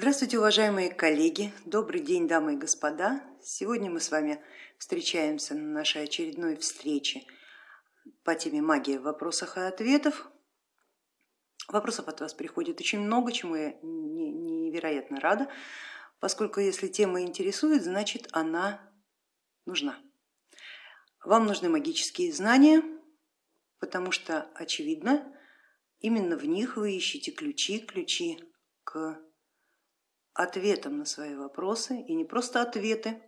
Здравствуйте, уважаемые коллеги, добрый день, дамы и господа. Сегодня мы с вами встречаемся на нашей очередной встрече по теме магия в вопросах и ответов. Вопросов от вас приходит очень много, чему я невероятно рада, поскольку если тема интересует, значит она нужна. Вам нужны магические знания, потому что очевидно, именно в них вы ищете ключи, ключи к ответом на свои вопросы, и не просто ответы,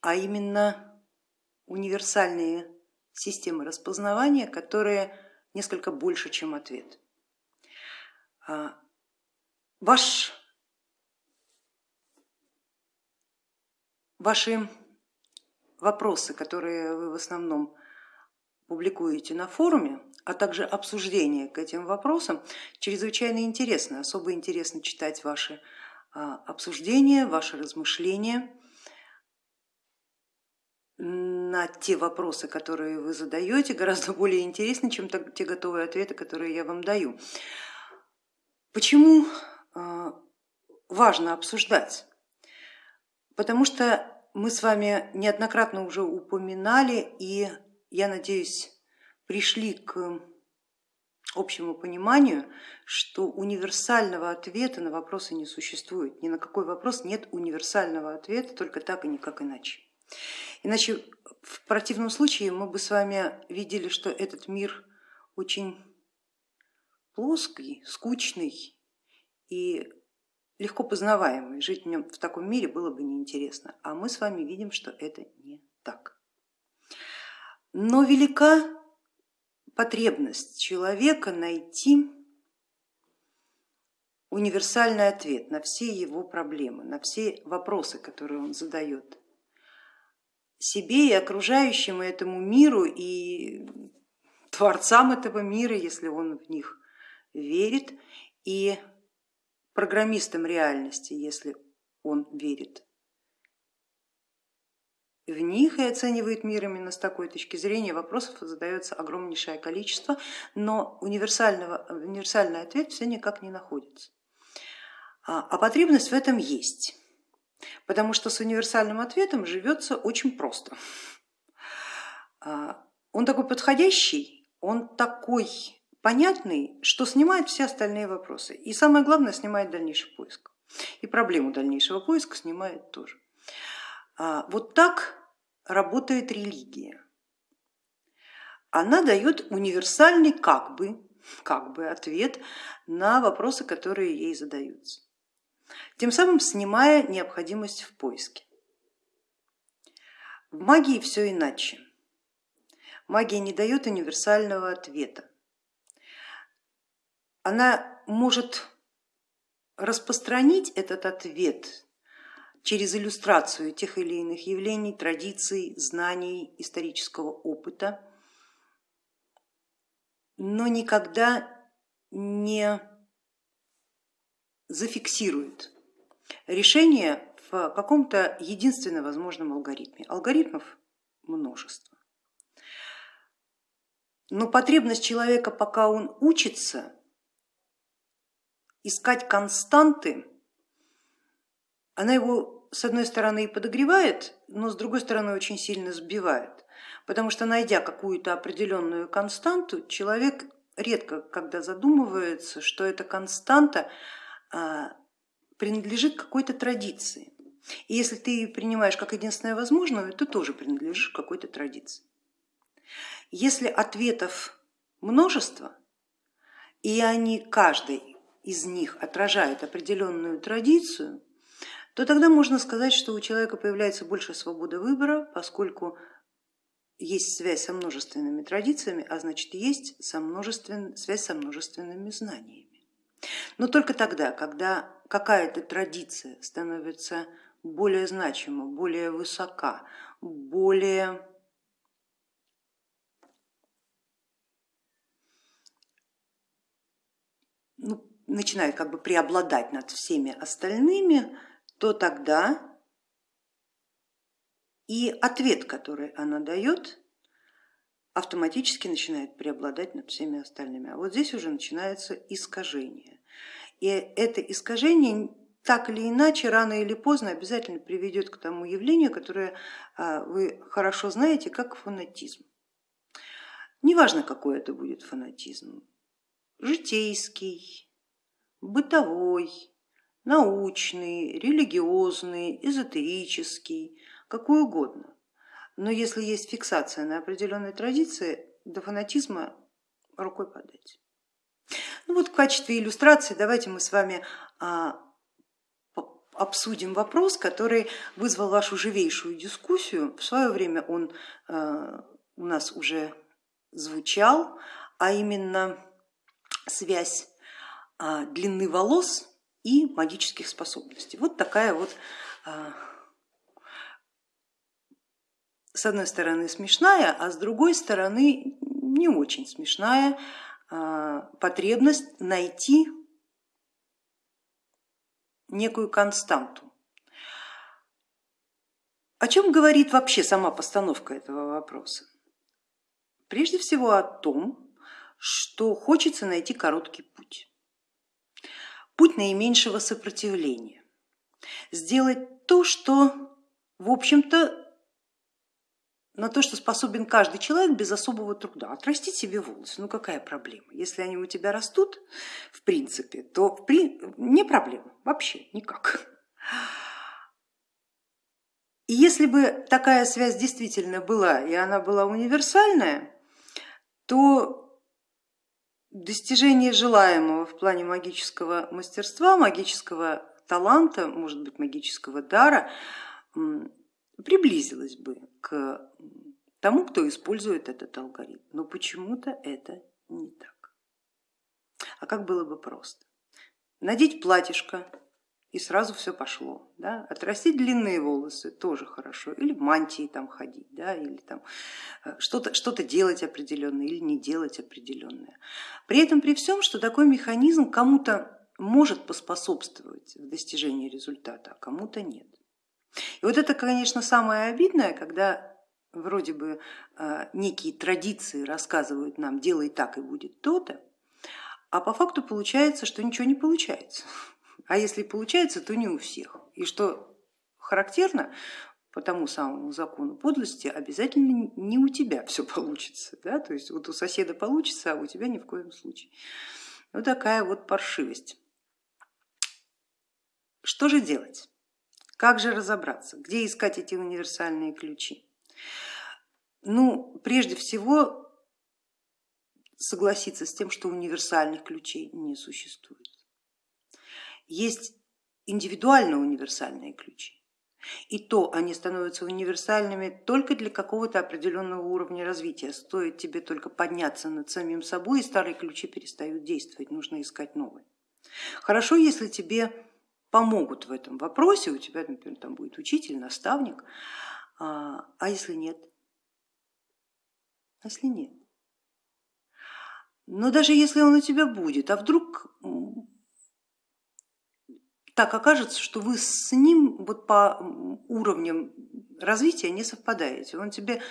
а именно универсальные системы распознавания, которые несколько больше, чем ответ. А, ваш, ваши вопросы, которые вы в основном публикуете на форуме, а также обсуждение к этим вопросам, чрезвычайно интересно. Особо интересно читать ваши а, обсуждения, ваши размышления на те вопросы, которые вы задаете, гораздо более интересны, чем те готовые ответы, которые я вам даю. Почему а, важно обсуждать? Потому что мы с вами неоднократно уже упоминали и, я надеюсь, пришли к общему пониманию, что универсального ответа на вопросы не существует. Ни на какой вопрос нет универсального ответа, только так и никак иначе. Иначе в противном случае мы бы с вами видели, что этот мир очень плоский, скучный и легко познаваемый. Жить в, нем, в таком мире было бы неинтересно, а мы с вами видим, что это не так. Но велика потребность человека найти универсальный ответ на все его проблемы, на все вопросы, которые он задает себе и окружающим этому миру и творцам этого мира, если он в них верит, и программистам реальности, если он верит в них и оценивает мир именно с такой точки зрения, вопросов задается огромнейшее количество, но универсального, универсальный ответ все никак не находится. А, а потребность в этом есть, потому что с универсальным ответом живется очень просто. А, он такой подходящий, он такой понятный, что снимает все остальные вопросы. И самое главное, снимает дальнейший поиск. И проблему дальнейшего поиска снимает тоже. А, вот так работает религия. Она дает универсальный как бы, как бы ответ на вопросы, которые ей задаются, тем самым снимая необходимость в поиске. В магии все иначе. Магия не дает универсального ответа. Она может распространить этот ответ через иллюстрацию тех или иных явлений, традиций, знаний, исторического опыта, но никогда не зафиксирует решение в каком-то единственно возможном алгоритме. Алгоритмов множество. Но потребность человека, пока он учится, искать константы она его с одной стороны и подогревает, но с другой стороны очень сильно сбивает, потому что найдя какую-то определенную константу, человек редко когда задумывается, что эта константа а, принадлежит какой-то традиции. И если ты ее принимаешь как единственное возможное, то тоже принадлежишь какой-то традиции. Если ответов множество, и они каждый из них отражает определенную традицию, то тогда можно сказать, что у человека появляется больше свободы выбора, поскольку есть связь со множественными традициями, а значит есть со множествен... связь со множественными знаниями. Но только тогда, когда какая-то традиция становится более значима, более высока, более ну, начинает как бы преобладать над всеми остальными, то тогда и ответ, который она дает, автоматически начинает преобладать над всеми остальными. А вот здесь уже начинается искажение. И это искажение так или иначе, рано или поздно обязательно приведет к тому явлению, которое а, вы хорошо знаете, как фанатизм. Неважно, какой это будет фанатизм, житейский, бытовой, научный, религиозный, эзотерический, какой угодно. Но если есть фиксация на определенной традиции, до фанатизма рукой подать. Ну вот в качестве иллюстрации давайте мы с вами а, обсудим вопрос, который вызвал вашу живейшую дискуссию. В свое время он а, у нас уже звучал, а именно связь а, длины волос и магических способностей. Вот такая вот с одной стороны смешная, а с другой стороны не очень смешная а, потребность найти некую константу. О чем говорит вообще сама постановка этого вопроса? Прежде всего о том, что хочется найти короткий путь, наименьшего сопротивления, сделать то, что в общем-то на то, что способен каждый человек без особого труда. Отрастить себе волосы, ну какая проблема? Если они у тебя растут, в принципе, то в при... не проблема, вообще никак. И если бы такая связь действительно была, и она была универсальная, то достижение желаемого в плане магического мастерства, магического таланта, может быть магического дара, приблизилось бы к тому, кто использует этот алгоритм. Но почему-то это не так. А как было бы просто? Надеть платьишко и сразу все пошло. Да? Отрастить длинные волосы тоже хорошо, или в мантии там ходить, да? или там э, что-то что делать определенное или не делать определенное. При этом при всем, что такой механизм кому-то может поспособствовать в достижении результата, а кому-то нет. И вот это, конечно, самое обидное, когда вроде бы э, некие традиции рассказывают нам, делай так и будет то-то, а по факту получается, что ничего не получается. А если получается, то не у всех. И что характерно, по тому самому закону подлости обязательно не у тебя все получится. Да? То есть вот у соседа получится, а у тебя ни в коем случае. Вот такая вот паршивость. Что же делать? Как же разобраться, где искать эти универсальные ключи? Ну, прежде всего согласиться с тем, что универсальных ключей не существует. Есть индивидуально универсальные ключи. И то они становятся универсальными только для какого-то определенного уровня развития. Стоит тебе только подняться над самим собой, и старые ключи перестают действовать, нужно искать новые. Хорошо, если тебе помогут в этом вопросе, у тебя, например, там будет учитель, наставник, а, а если нет? А если нет? Но даже если он у тебя будет, а вдруг так окажется, что вы с ним вот по уровням развития не совпадаете. Он тебе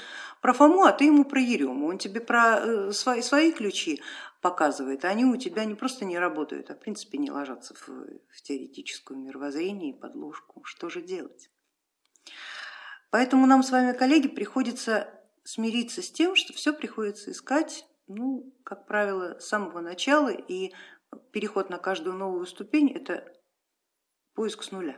про Фому, а ты ему про Ерему, он тебе про э, свои, свои ключи показывает, а они у тебя не просто не работают, а в принципе не ложатся в, в теоретическое мировоззрение и подложку. Что же делать? Поэтому нам с вами, коллеги, приходится смириться с тем, что все приходится искать, ну, как правило, с самого начала, и переход на каждую новую ступень это поиск с нуля.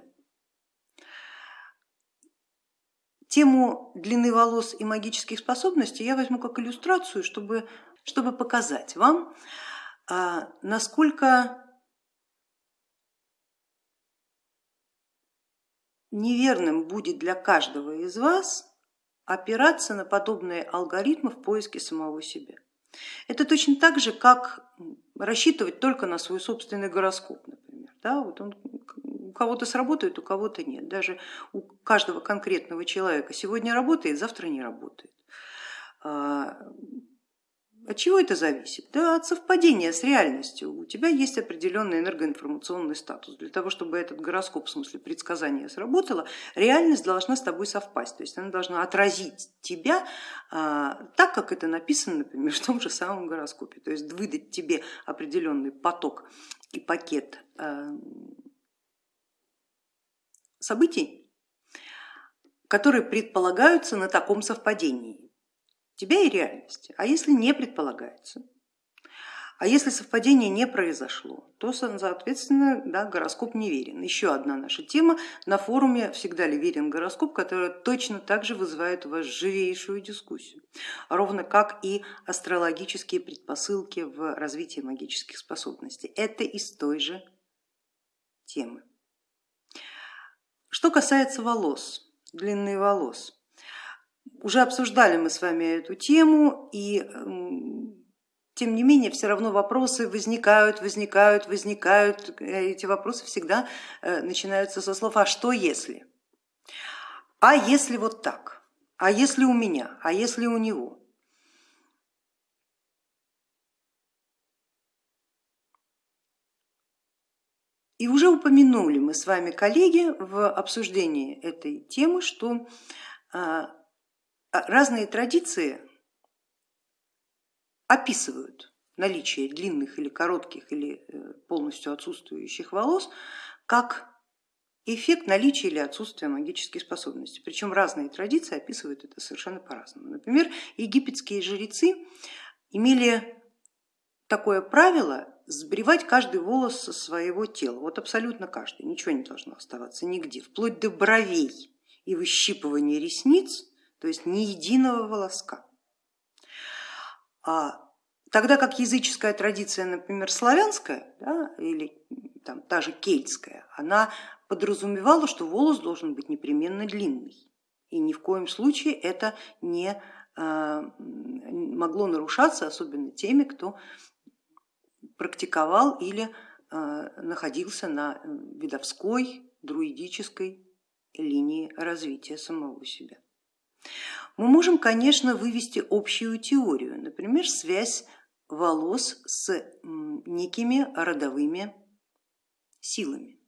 Тему длины волос и магических способностей я возьму как иллюстрацию, чтобы, чтобы показать вам, а, насколько неверным будет для каждого из вас опираться на подобные алгоритмы в поиске самого себя. Это точно так же, как рассчитывать только на свой собственный гороскоп, например. Да, вот он у кого-то сработает, у кого-то нет. Даже у каждого конкретного человека сегодня работает, завтра не работает. А, от чего это зависит? Да от совпадения с реальностью. У тебя есть определенный энергоинформационный статус. Для того, чтобы этот гороскоп, в смысле предсказания сработало, реальность должна с тобой совпасть. То есть она должна отразить тебя а, так, как это написано, например, в том же самом гороскопе. То есть выдать тебе определенный поток и пакет а, событий, которые предполагаются на таком совпадении тебя и реальности. А если не предполагается, а если совпадение не произошло, то, соответственно, да, гороскоп не верен. Еще одна наша тема на форуме «Всегда ли верен гороскоп?», которая точно так же вызывает у вас живейшую дискуссию, ровно как и астрологические предпосылки в развитии магических способностей. Это из той же темы. Что касается волос, длины волос, уже обсуждали мы с вами эту тему и тем не менее, все равно вопросы возникают, возникают, возникают. Эти вопросы всегда э, начинаются со слов «а что если?», «а если вот так?», «а если у меня?», «а если у него?». И уже упомянули мы с вами, коллеги, в обсуждении этой темы, что а, разные традиции описывают наличие длинных или коротких или э, полностью отсутствующих волос как эффект наличия или отсутствия магических способностей. Причем разные традиции описывают это совершенно по-разному. Например, египетские жрецы имели такое правило сбривать каждый волос со своего тела, вот абсолютно каждый, ничего не должно оставаться нигде, вплоть до бровей и выщипывания ресниц, то есть ни единого волоска. А тогда как языческая традиция, например, славянская да, или там, та же кельтская, она подразумевала, что волос должен быть непременно длинный. И ни в коем случае это не а, могло нарушаться, особенно теми, кто практиковал или а, находился на видовской, друидической линии развития самого себя. Мы можем, конечно, вывести общую теорию, например, связь волос с некими родовыми силами.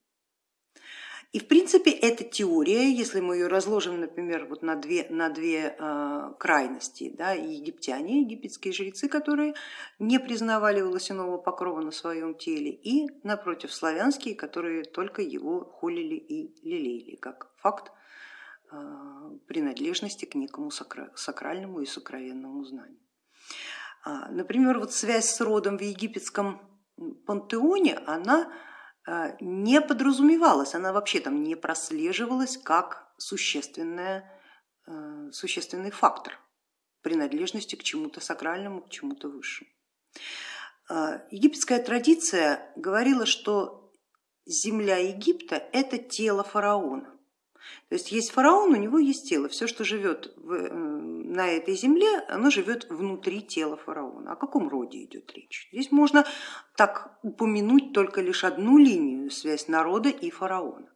И в принципе эта теория, если мы ее разложим, например, вот на две, на две э, крайности, да, египтяне, египетские жрецы, которые не признавали волосяного покрова на своем теле, и напротив славянские, которые только его холили и лелеяли, как факт а, принадлежности к некому сакральному и сокровенному знанию. А, например, вот связь с родом в египетском пантеоне, она не подразумевалась, она вообще там не прослеживалась как существенная, существенный фактор принадлежности к чему-то сакральному, к чему-то высшему. Египетская традиция говорила, что земля Египта это тело фараона. То есть есть фараон, у него есть тело, все, что живет на этой земле, оно живет внутри тела фараона. О каком роде идет речь? Здесь можно так упомянуть только лишь одну линию, связь народа и фараона.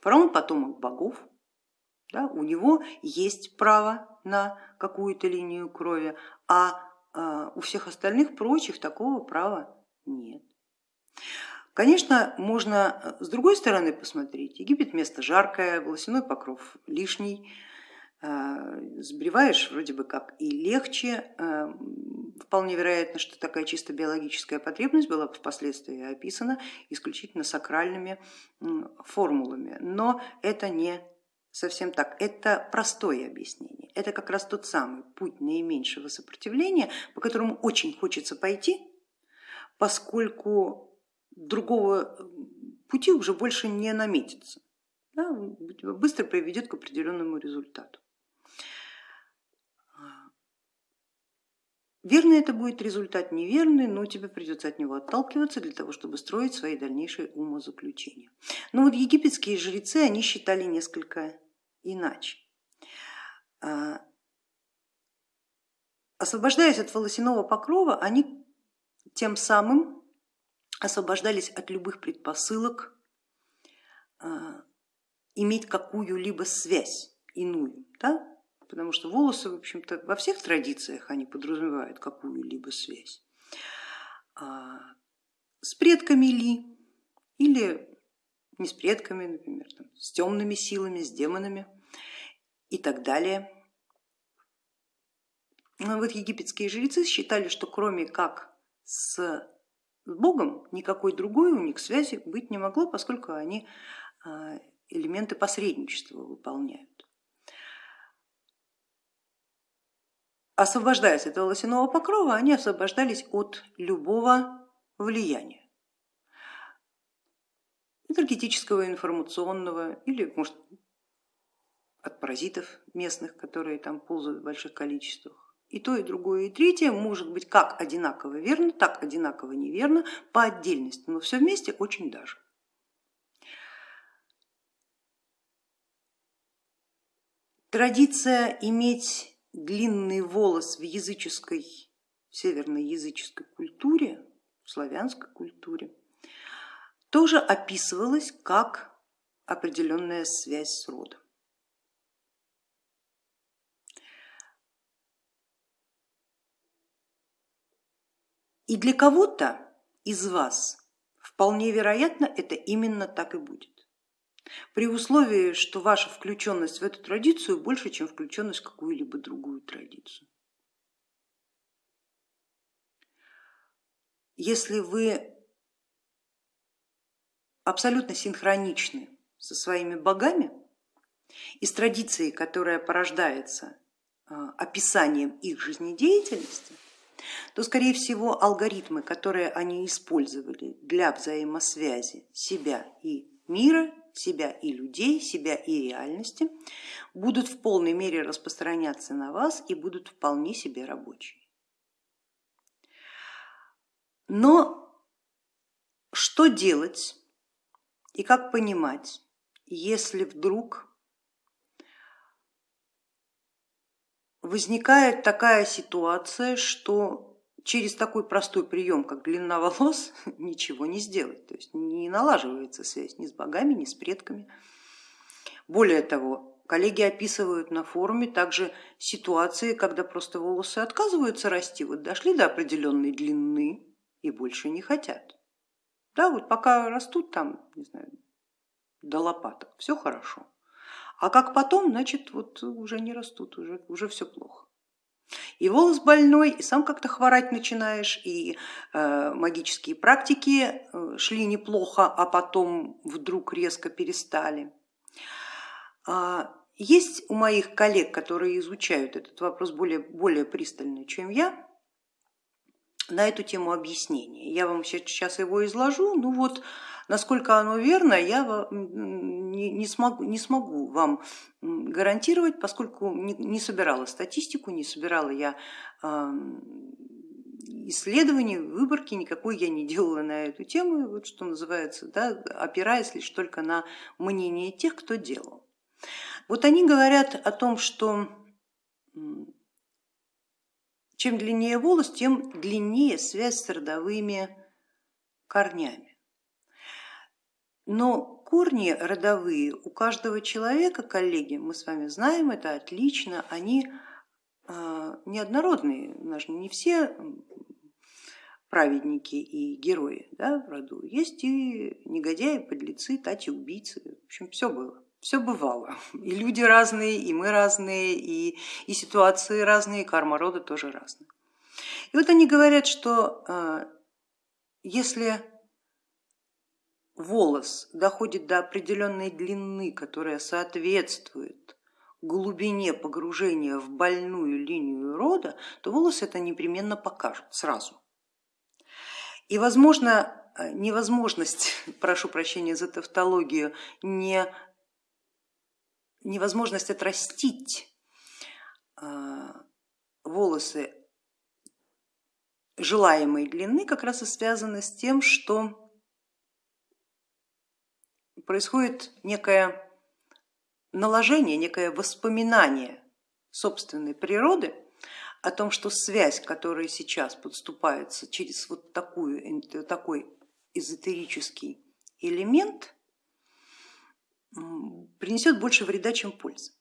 Фараон потомок богов, да, у него есть право на какую-то линию крови, а, а у всех остальных прочих такого права нет. Конечно, можно э, с другой стороны посмотреть. Египет место жаркое, волосяной покров лишний, э, сбриваешь вроде бы как и легче. Э, вполне вероятно, что такая чисто биологическая потребность была впоследствии описана исключительно сакральными формулами, но это не совсем так. Это простое объяснение. Это как раз тот самый путь наименьшего сопротивления, по которому очень хочется пойти, поскольку другого пути уже больше не наметится, да, быстро приведет к определенному результату. Верный это будет результат, неверный, но тебе придется от него отталкиваться для того, чтобы строить свои дальнейшие умозаключения. Но вот египетские жрецы, они считали несколько иначе. А, освобождаясь от волосяного покрова, они тем самым освобождались от любых предпосылок а, иметь какую-либо связь иную, да? Потому что волосы, в общем-то, во всех традициях они подразумевают какую-либо связь. А, с предками ли или не с предками, например, там, с темными силами, с демонами и так далее. Но вот египетские жрецы считали, что кроме как с с Богом никакой другой у них связи быть не могло, поскольку они а, элементы посредничества выполняют. Освобождаясь от волосяного покрова, они освобождались от любого влияния энергетического, информационного или может от паразитов местных, которые там ползают в больших количествах. И то, и другое, и третье может быть как одинаково верно, так одинаково неверно по отдельности, но все вместе очень даже. Традиция иметь длинный волос в языческой, в северной языческой культуре, в славянской культуре, тоже описывалась как определенная связь с родом. И для кого-то из вас вполне вероятно это именно так и будет. При условии, что ваша включенность в эту традицию больше, чем включенность в какую-либо другую традицию. Если вы абсолютно синхроничны со своими богами и с традицией, которая порождается а, описанием их жизнедеятельности, то скорее всего алгоритмы, которые они использовали для взаимосвязи себя и мира, себя и людей, себя и реальности, будут в полной мере распространяться на вас и будут вполне себе рабочие. Но что делать и как понимать, если вдруг возникает такая ситуация, что через такой простой прием, как длина волос, ничего не сделать, то есть не налаживается связь ни с богами, ни с предками. Более того, коллеги описывают на форуме также ситуации, когда просто волосы отказываются расти, вот дошли до определенной длины и больше не хотят. Да, вот пока растут там, не знаю, до лопаток, все хорошо. А как потом, значит, вот уже не растут, уже, уже все плохо. И волос больной, и сам как-то хворать начинаешь, и э, магические практики э, шли неплохо, а потом вдруг резко перестали. А, есть у моих коллег, которые изучают этот вопрос более, более пристально, чем я, на эту тему объяснение. Я вам сейчас его изложу, ну вот насколько оно верно, я не смогу, не смогу вам гарантировать, поскольку не собирала статистику, не собирала я исследований, выборки никакой я не делала на эту тему, вот что называется, да, опираясь лишь только на мнение тех, кто делал. Вот они говорят о том, что чем длиннее волос, тем длиннее связь с родовыми корнями. Но корни родовые у каждого человека, коллеги, мы с вами знаем это отлично, они а, неоднородные, не все праведники и герои да, в роду, есть и негодяи, подлецы, тати, убийцы, в общем все было все бывало. И люди разные, и мы разные, и, и ситуации разные, и карма рода тоже разная. И вот они говорят, что э, если волос доходит до определенной длины, которая соответствует глубине погружения в больную линию рода, то волос это непременно покажет сразу. И возможно, э, невозможность, прошу прощения за тавтологию, не невозможность отрастить а, волосы желаемой длины как раз и связаны с тем, что происходит некое наложение, некое воспоминание собственной природы о том, что связь, которая сейчас подступается через вот такую, такой эзотерический элемент, принесет больше вреда, чем пользы.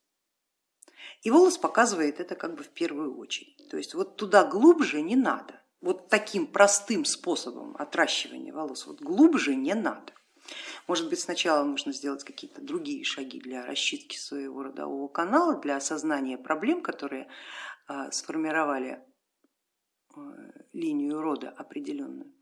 И волос показывает это как бы в первую очередь. То есть вот туда глубже не надо. Вот таким простым способом отращивания волос вот глубже не надо. Может быть, сначала нужно сделать какие-то другие шаги для расчистки своего родового канала, для осознания проблем, которые а, сформировали а, линию рода определенную.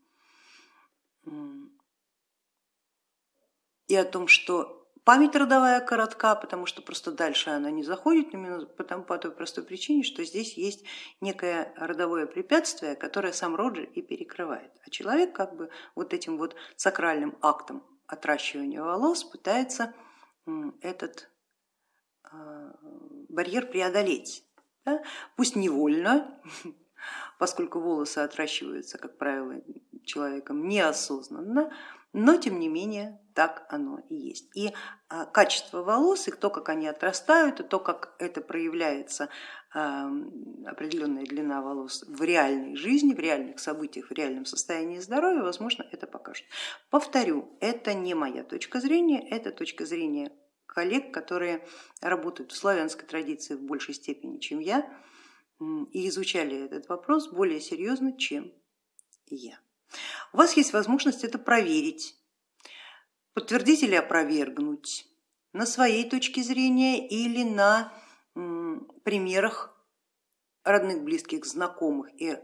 И о том, что Память родовая коротка, потому что просто дальше она не заходит, именно потому, по той простой причине, что здесь есть некое родовое препятствие, которое сам род и перекрывает. А человек как бы вот этим вот сакральным актом отращивания волос пытается этот а, барьер преодолеть. Да? Пусть невольно, поскольку волосы отращиваются, как правило, человеком неосознанно, но тем не менее так оно и есть. И а, качество волос, и то, как они отрастают, и то, как это проявляется, определенная длина волос в реальной жизни, в реальных событиях, в реальном состоянии здоровья, возможно, это покажет. Повторю, это не моя точка зрения, это точка зрения коллег, которые работают в славянской традиции в большей степени, чем я, и изучали этот вопрос более серьезно, чем я. У вас есть возможность это проверить, подтвердить или опровергнуть на своей точке зрения или на примерах родных, близких, знакомых и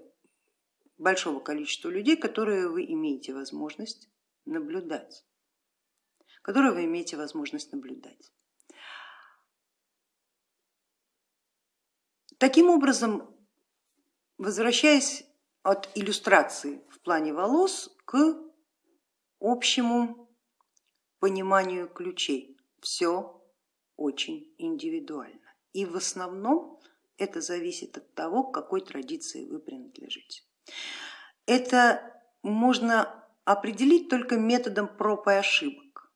большого количества людей, которые вы имеете возможность наблюдать, которые вы имеете возможность наблюдать. Таким образом, возвращаясь от иллюстрации в плане волос к общему пониманию ключей. Все очень индивидуально. И в основном это зависит от того, к какой традиции вы принадлежите. Это можно определить только методом проб и ошибок.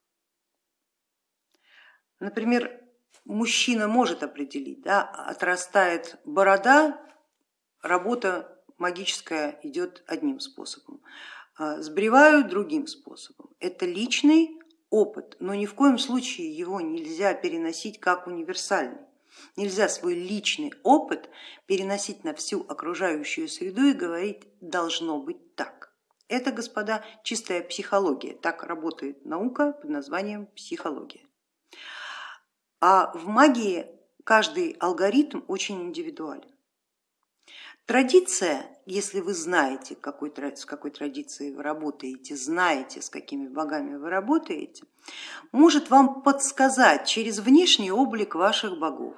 Например, мужчина может определить, да, отрастает борода, работа магическая идет одним способом, а, сбривают другим способом. Это личный опыт, но ни в коем случае его нельзя переносить как универсальный. Нельзя свой личный опыт переносить на всю окружающую среду и говорить должно быть так. Это, господа, чистая психология, так работает наука под названием психология. А в магии каждый алгоритм очень индивидуален. Традиция, если вы знаете, какой, с какой традицией вы работаете, знаете, с какими богами вы работаете, может вам подсказать через внешний облик ваших богов,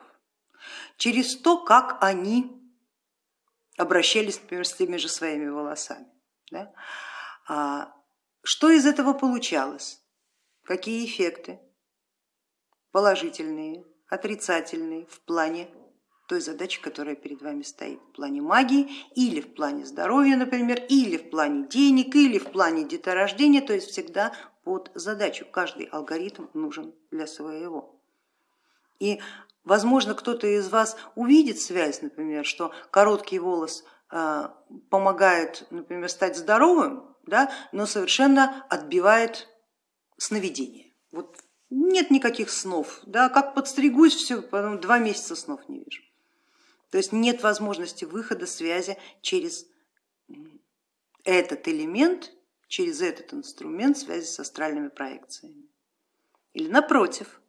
через то, как они обращались, например, с теми же своими волосами. Да? А что из этого получалось? Какие эффекты? Положительные, отрицательные в плане той задачи, которая перед вами стоит в плане магии или в плане здоровья, например, или в плане денег, или в плане деторождения, то есть всегда под задачу. Каждый алгоритм нужен для своего. И возможно кто-то из вас увидит связь, например, что короткий волос а, помогает, например, стать здоровым, да, но совершенно отбивает сновидение. Вот нет никаких снов, да, как подстригусь, все, потом два месяца снов не вижу. То есть нет возможности выхода связи через этот элемент, через этот инструмент связи с астральными проекциями. Или напротив,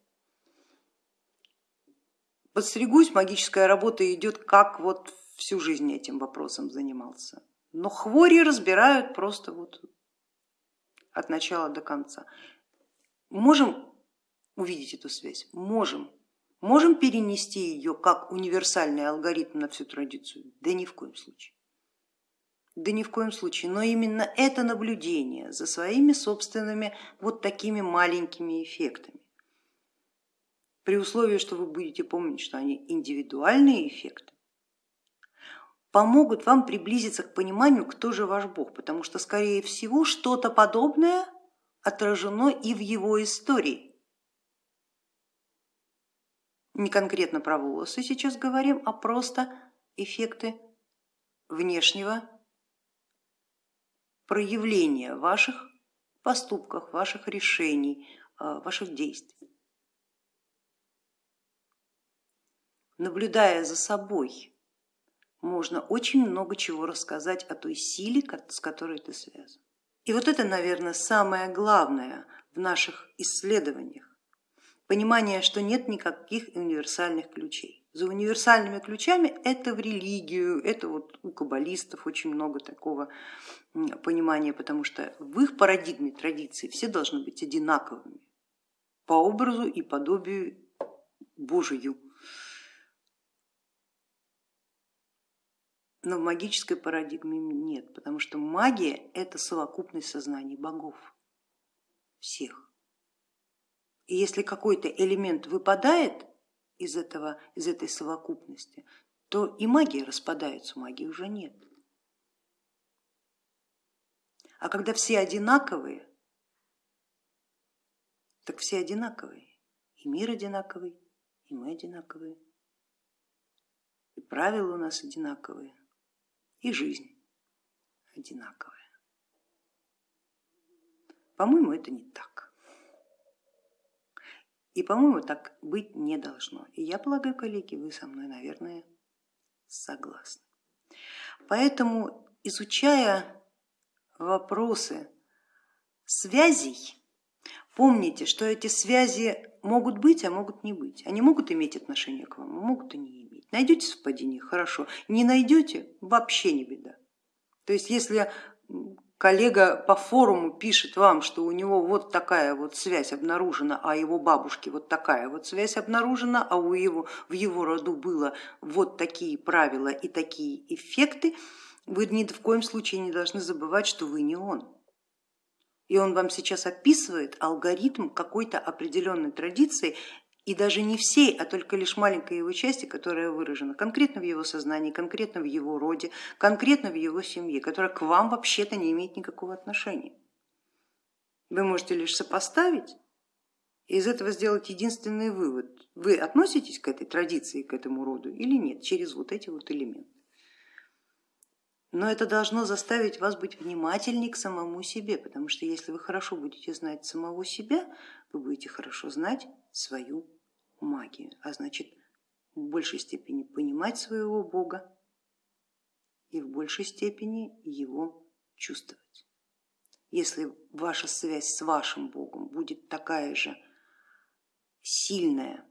подстригусь, магическая работа идет, как вот всю жизнь этим вопросом занимался. Но хвори разбирают просто вот от начала до конца. Можем увидеть эту связь? Можем. Можем перенести ее как универсальный алгоритм на всю традицию? Да ни в коем случае. Да ни в коем случае, но именно это наблюдение за своими собственными вот такими маленькими эффектами, при условии, что вы будете помнить, что они индивидуальные эффекты, помогут вам приблизиться к пониманию, кто же ваш Бог, потому что скорее всего что-то подобное отражено и в его истории не конкретно про волосы сейчас говорим, а просто эффекты внешнего проявления ваших поступках, ваших решений, а, ваших действий. Наблюдая за собой, можно очень много чего рассказать о той силе, с которой ты связан. И вот это, наверное, самое главное в наших исследованиях понимание, что нет никаких универсальных ключей. За универсальными ключами это в религию, это вот у каббалистов очень много такого понимания, потому что в их парадигме традиции все должны быть одинаковыми. по образу и подобию Божию. Но в магической парадигме нет, потому что магия это совокупность сознаний богов всех. И если какой-то элемент выпадает из, этого, из этой совокупности, то и магия распадается, магии уже нет. А когда все одинаковые, так все одинаковые. И мир одинаковый, и мы одинаковые, и правила у нас одинаковые и жизнь одинаковая. По-моему, это не так. И, по-моему, так быть не должно. И я полагаю, коллеги, вы со мной, наверное, согласны. Поэтому, изучая вопросы связей, помните, что эти связи могут быть, а могут не быть. Они могут иметь отношение к вам, а могут и не иметь. Найдете совпадение, хорошо, не найдете, вообще не беда. То есть если коллега по форуму пишет вам, что у него вот такая вот связь обнаружена, а его бабушке вот такая вот связь обнаружена, а у его, в его роду было вот такие правила и такие эффекты, вы ни в коем случае не должны забывать, что вы не он. И он вам сейчас описывает алгоритм какой-то определенной традиции, и даже не всей, а только лишь маленькой его части, которая выражена конкретно в его сознании, конкретно в его роде, конкретно в его семье, которая к вам вообще-то не имеет никакого отношения. Вы можете лишь сопоставить и из этого сделать единственный вывод. Вы относитесь к этой традиции, к этому роду или нет, через вот эти вот элементы. Но это должно заставить вас быть внимательней к самому себе, потому что если вы хорошо будете знать самого себя, вы будете хорошо знать свою магию, а значит в большей степени понимать своего Бога и в большей степени его чувствовать. Если ваша связь с вашим Богом будет такая же сильная,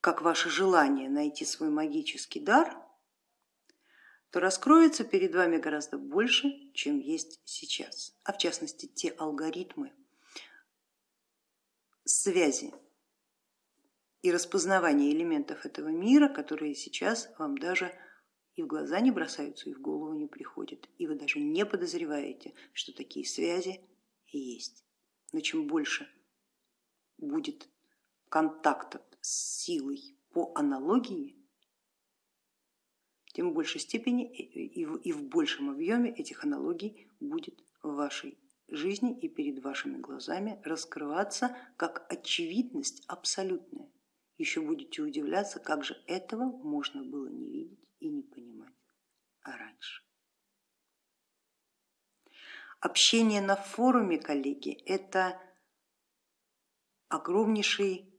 как ваше желание найти свой магический дар, то раскроется перед вами гораздо больше, чем есть сейчас, а в частности те алгоритмы связи и распознавания элементов этого мира, которые сейчас вам даже и в глаза не бросаются, и в голову не приходят, и вы даже не подозреваете, что такие связи есть. Но чем больше будет контактов с силой по аналогии, тем в большей степени и в большем объеме этих аналогий будет в вашей жизни и перед вашими глазами раскрываться как очевидность абсолютная. Еще будете удивляться, как же этого можно было не видеть и не понимать раньше. Общение на форуме, коллеги, это огромнейший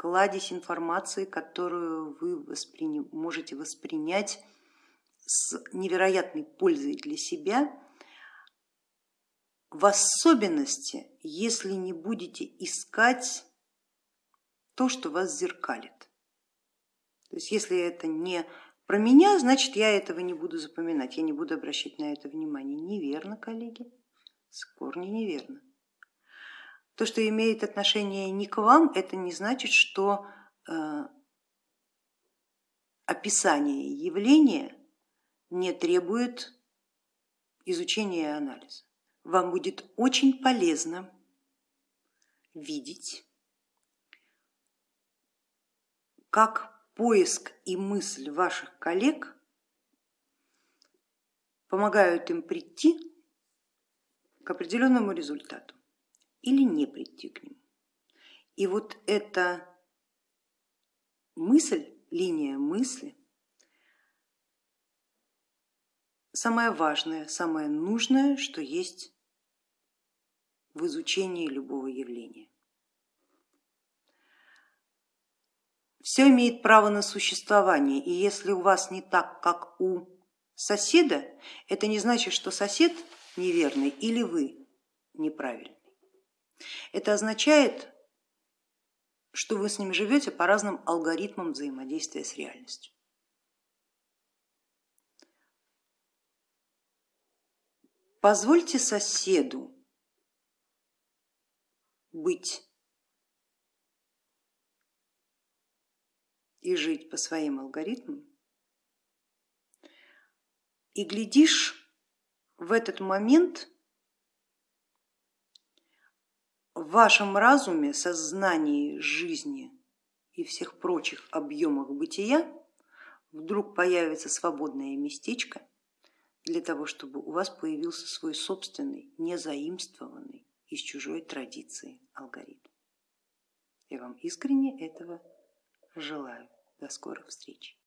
кладезь информации, которую вы воспри... можете воспринять с невероятной пользой для себя, в особенности, если не будете искать то, что вас зеркалит. То есть если это не про меня, значит я этого не буду запоминать, я не буду обращать на это внимание. Неверно, коллеги, с корня неверно. То, что имеет отношение не к вам, это не значит, что э, описание явления не требует изучения и анализа. Вам будет очень полезно видеть, как поиск и мысль ваших коллег помогают им прийти к определенному результату или не прийти к нему. И вот эта мысль, линия мысли, самое важное, самое нужное, что есть в изучении любого явления. Все имеет право на существование, и если у вас не так, как у соседа, это не значит, что сосед неверный или вы неправильный. Это означает, что вы с ним живете по разным алгоритмам взаимодействия с реальностью. Позвольте соседу быть и жить по своим алгоритмам, и глядишь, в этот момент в вашем разуме, сознании жизни и всех прочих объемах бытия вдруг появится свободное местечко для того, чтобы у вас появился свой собственный, незаимствованный из чужой традиции алгоритм. Я вам искренне этого желаю. До скорых встреч.